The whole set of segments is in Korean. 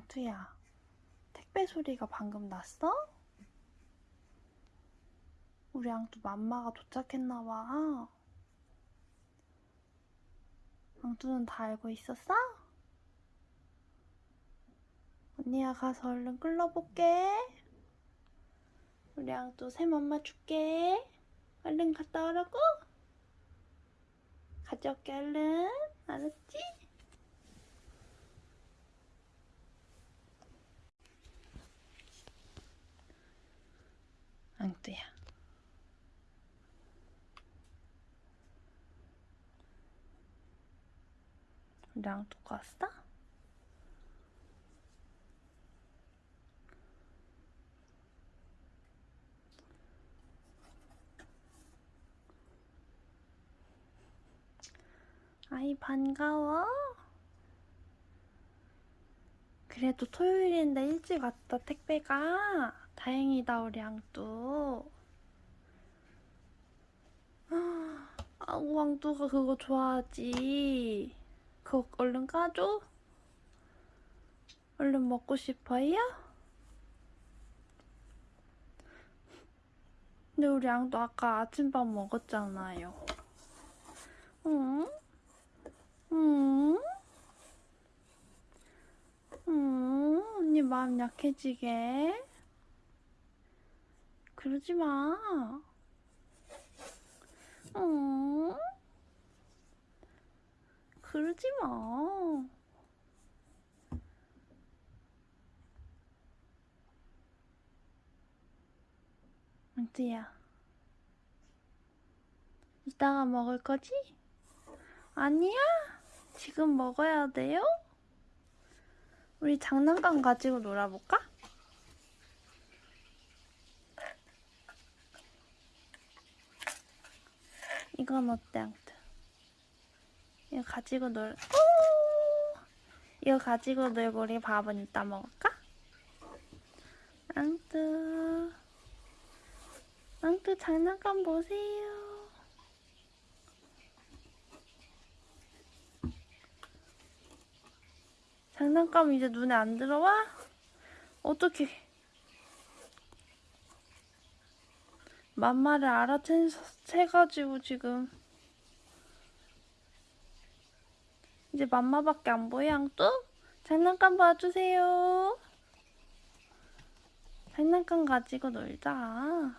앙투야, 택배 소리가 방금 났어? 우리 앙투 맘마가 도착했나봐. 앙투는 다 알고 있었어? 언니가 가서 얼른 끌러볼게. 우리 앙투 새 맘마 줄게. 얼른 갔다 오라고. 가져올게 얼른. 알았지? 앙뚜야. 앙뚜가 왔어? 아이 반가워. 그래도 토요일인데 일찍 왔다 택배가. 다행이다 우리 앙뚜. 아, 왕뚜가 그거 좋아하지. 그거 얼른 까줘. 얼른 먹고 싶어요? 근데 우리 앙뚜 아까 아침밥 먹었잖아요. 응? 응? 응? 언니 마음 약해지게. 그러지 마. 응? 그러지 마. 앙뚜야. 이따가 먹을 거지? 아니야. 지금 먹어야 돼요? 우리 장난감 가지고 놀아볼까? 이건 어때, 앙뚜? 이거 가지고 놀, 오! 이거 가지고 놀고 우리 밥은 이따 먹을까? 앙뚜. 앙뚜 장난감 보세요. 장난감 이제 눈에 안 들어와? 어떻게? 맘마를 알아채가지고 지금 이제 맘마밖에 안 보여 앙뚜? 장난감 봐주세요. 장난감 가지고 놀자.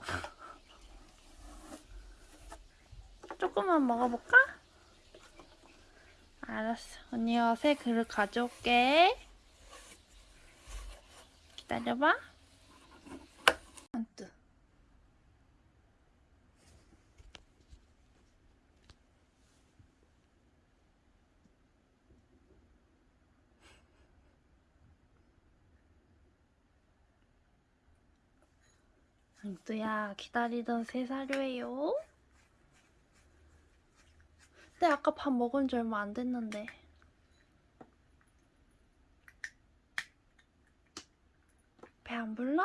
조금만 먹어볼까? 알았어. 언니가 새 그릇 가져올게. 기다려봐. 안뜨. 안뜨야, 기다리던 새 사료예요. 근데 아까 밥 먹은 지 얼마 안 됐는데. 배 안 불러?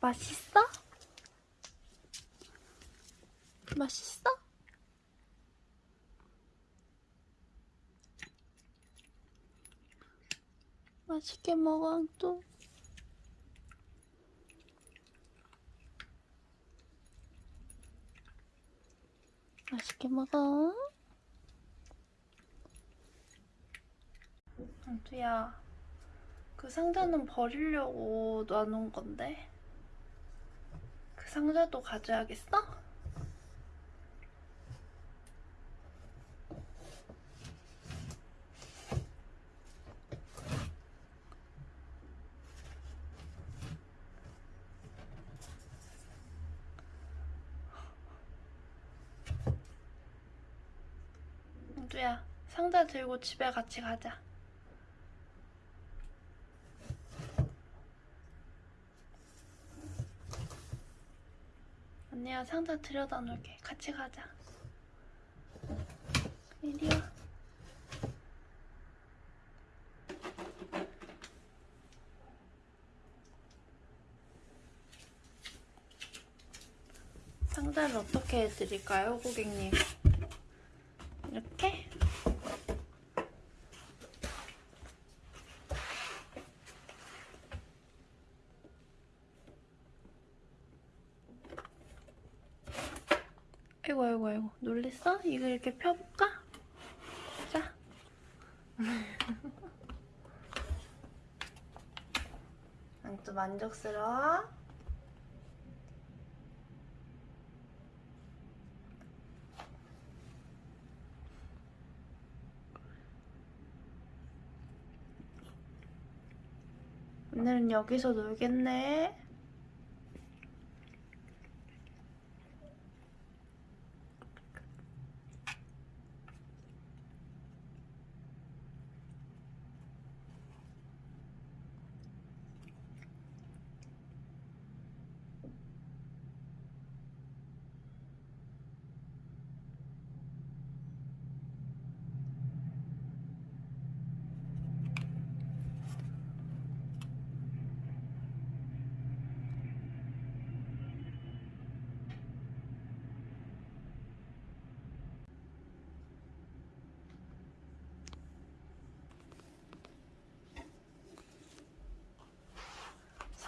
맛있어? 맛있어? 맛있게 먹어, 또. 맛있게 먹어. 안투야, 그 상자는 버리려고 놔놓은 건데. 그 상자도 가져야겠어? 안투야, 상자 들고 집에 같이 가자. 언니야 상자 들여다 놓을게. 같이 가자. 이리 와. 상자를 어떻게 해드릴까요, 고객님? 이렇게? 아이고 아이고 아이고 놀랬어? 이거 이렇게 펴볼까? 자 앙뚜 만족스러워? 오늘은 여기서 놀겠네.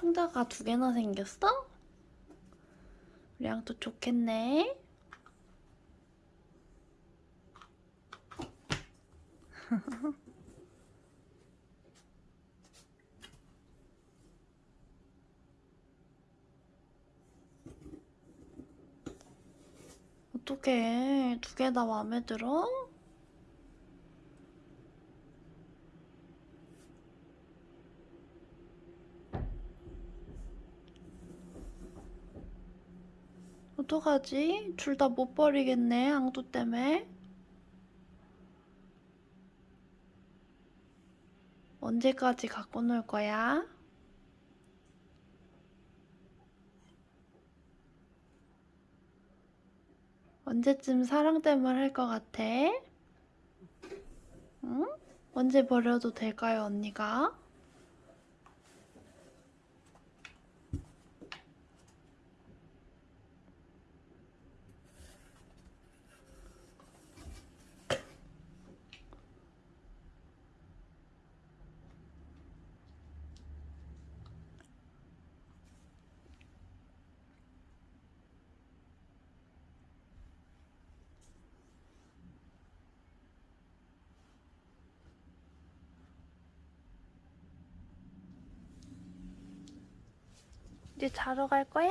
상자가 두 개나 생겼어? 우리 양도 좋겠네. 어떡해. 두 개 다 마음에 들어? 어떡하지? 둘 다 못 버리겠네, 앙두 때문에. 언제까지 갖고 놀 거야? 언제쯤 사랑댐을 할 것 같아? 응? 언제 버려도 될까요, 언니가? 이제 자러 갈 거야?